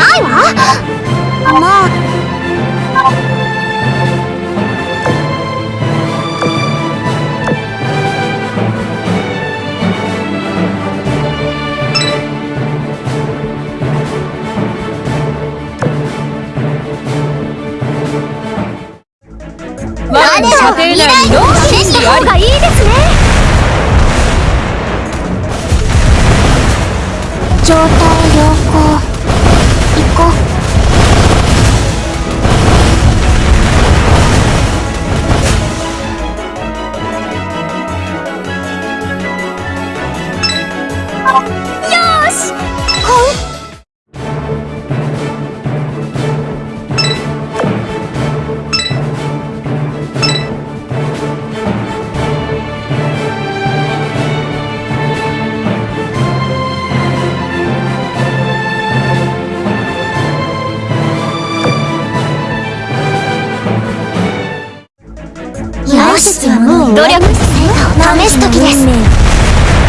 ないわ。まあ。我の射程内に4消した方がいいですね状態こう。しはもう努力試す時です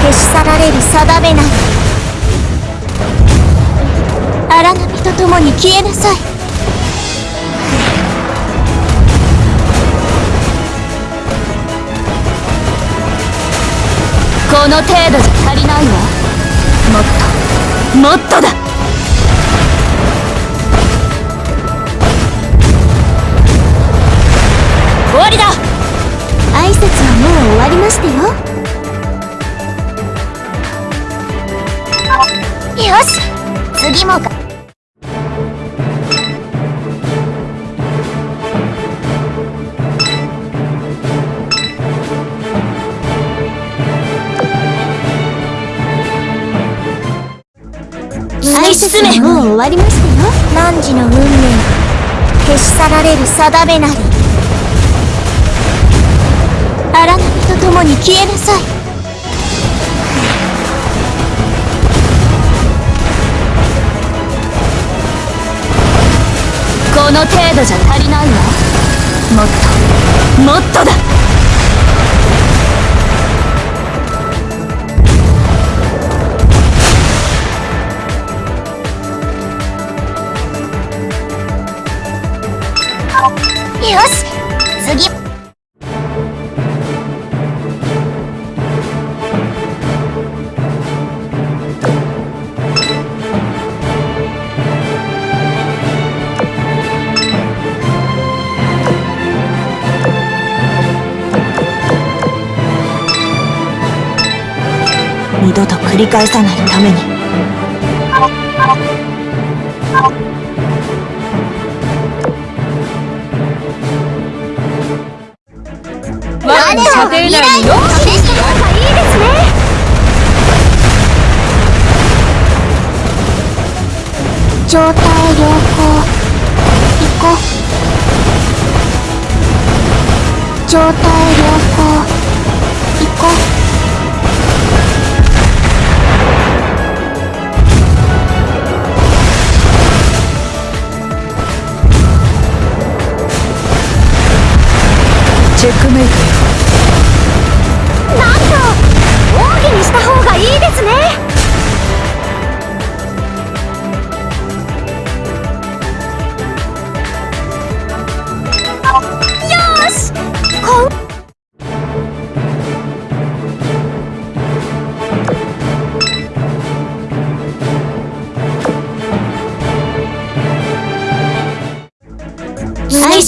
消し去られる定めなり荒波と共に消えなさいこの程度じゃ足りないわもっともっとだ挨拶はもう終わりましたよ。よし次もか。挨拶はもう終わりましたよ。汝の運命消し去られる定めなり。共に消えなさい。この程度じゃ足りないわ。もっともっとだ。よし次。二度と繰り返さないために。我の射程内に4消した方がいいですね。状態良好。行こう。状態良好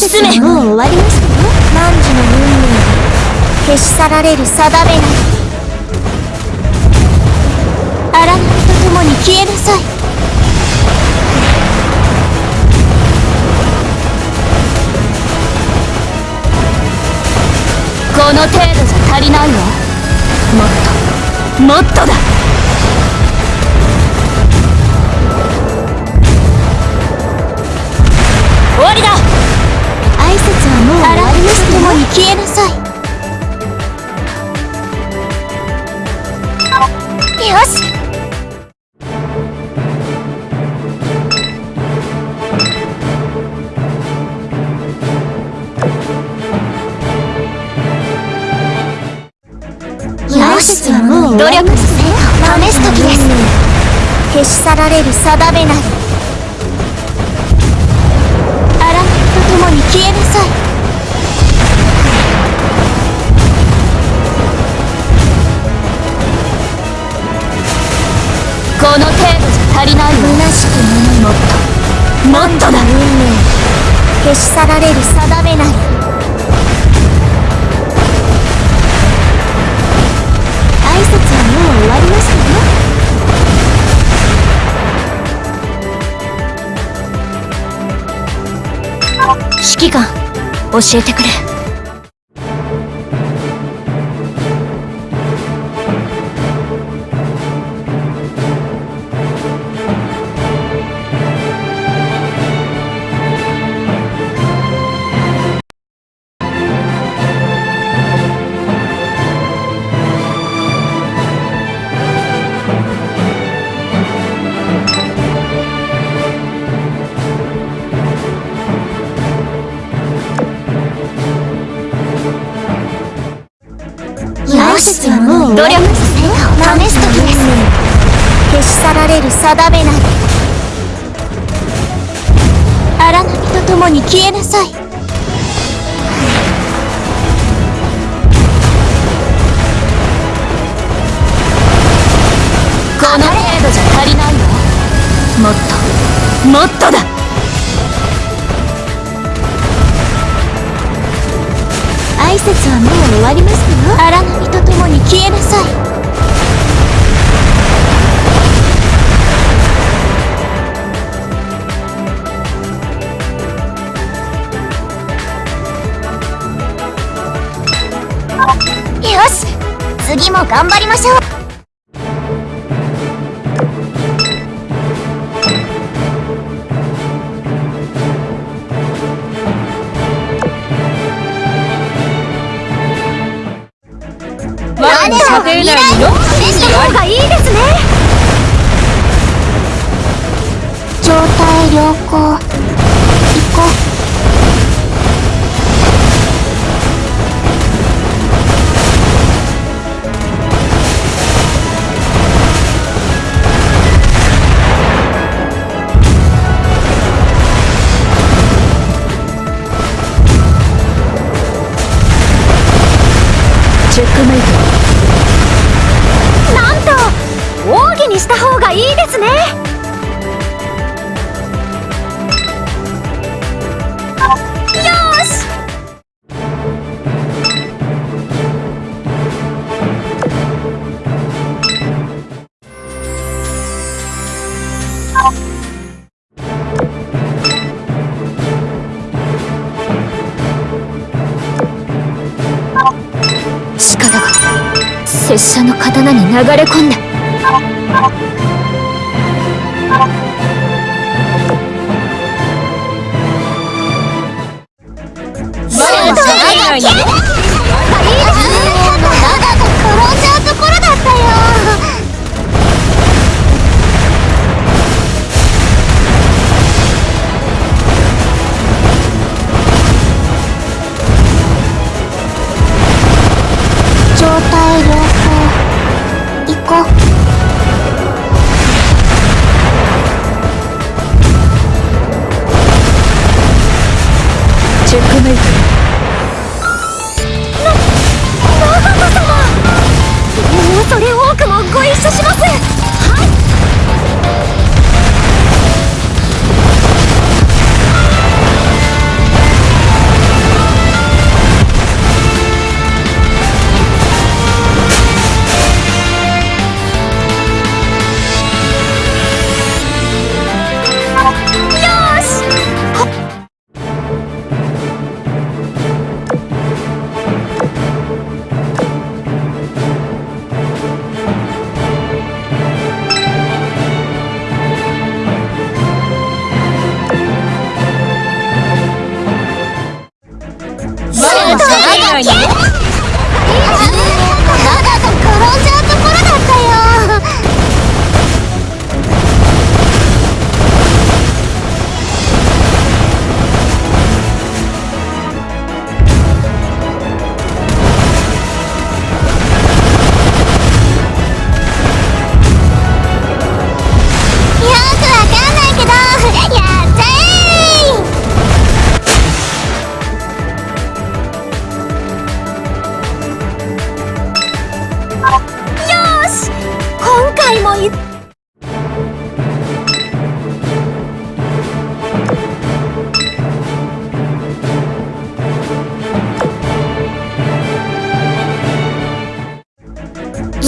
挨拶はもう終わりましたよ。汝の運命は消し去られる定めなり。荒波と共に消えなさい。この程度じゃ足りないわ。もっと。もっとだ。消えなさい。よし。よしはもう努力試す時です。消し去られる定めなり消し去られる定めなり挨拶はもう終わりましたよ指揮官教えてくれ。れる定めなり荒波と共に消えなさい。この程度じゃ足りないわ。もっともっとだ。挨拶はもう終わりましたよ荒波と共に消えなさいよし次も頑張りましょう。我の射程内にのした方がいいですね状態良好拙者の刀に流れ込んだ。シュ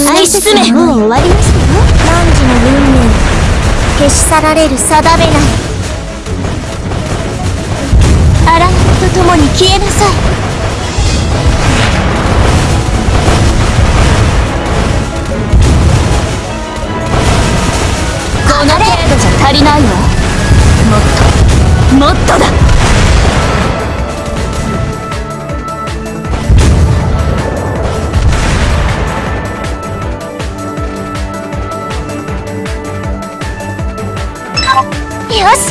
愛進め。もう終わりましたよ汝の運命。消し去られる定めなり荒波と共に消えなさい。この程度じゃ足りないわ。もっと。もっとだよし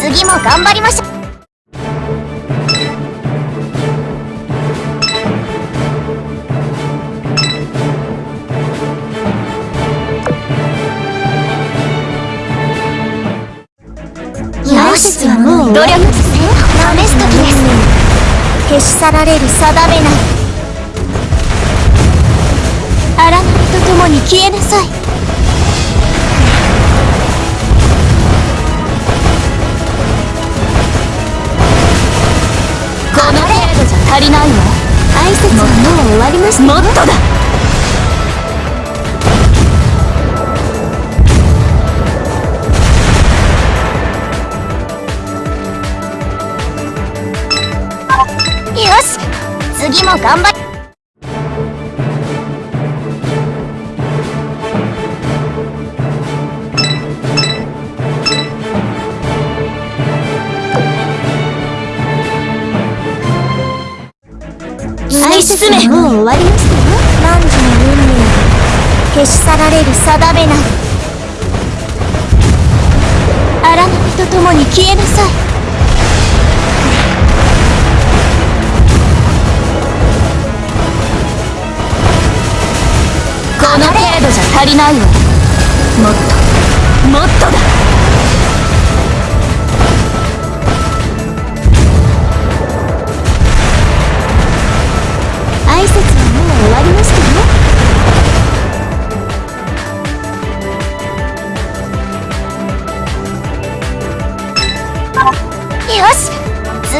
次も頑張りましょう。よしはもう努力試す時です。消し去られる定めなり荒波と共に消えなさい。わりました。もっとだ。よし次も頑張挨拶はもう終わりましたよ汝の運命消し去られる定めなり。荒波と共に消えなさい。この程度じゃ足りないわ。もっともっとだ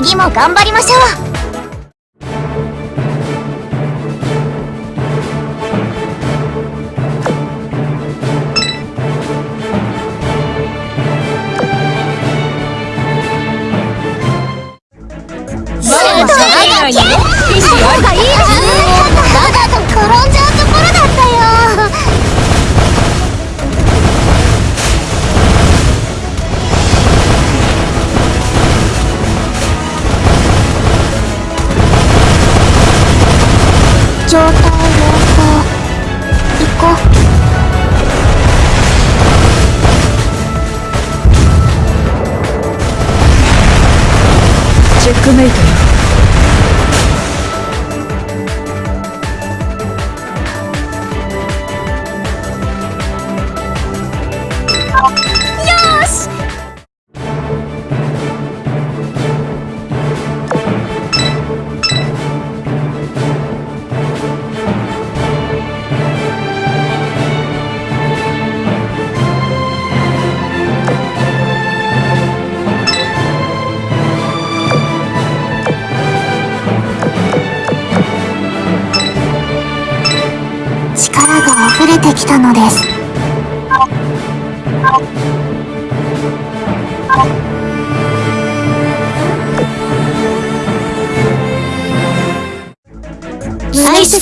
次も頑張りましょう。状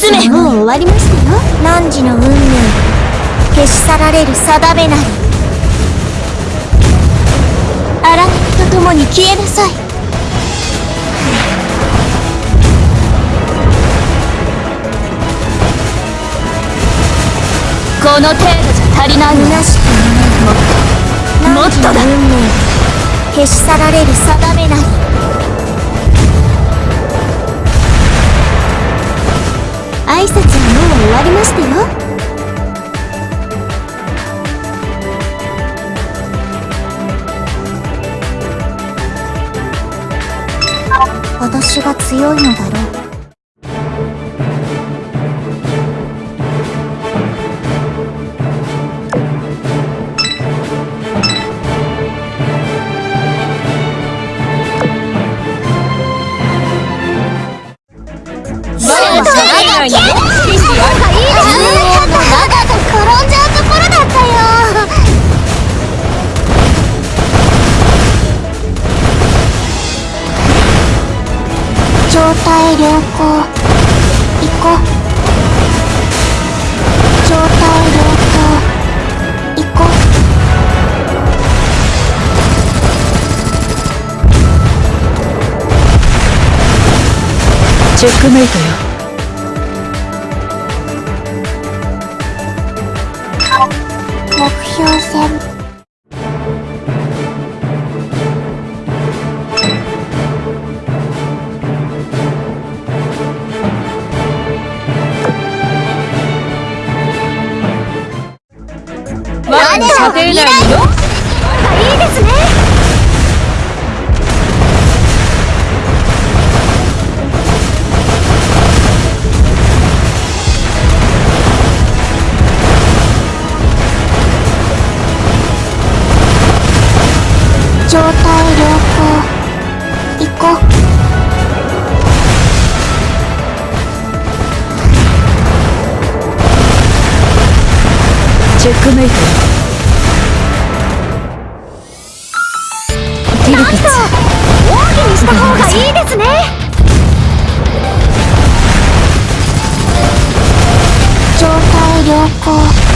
挨拶はもう終わりましたよ。汝の運命消し去られる定めなり。荒波と共に消えなさい。この程度じゃ足りないわ虚しくもっともっとだ。消し去られる定めなり挨拶はもう終わりましたよ。私が強いのだろう。状態良好。行こう。状態良好。行こう。チェックメイトよ。射程内によ。いいですね。状態良好。行こう。チェックメイトよティルピッツ大きにした方がいいですね。状態良好。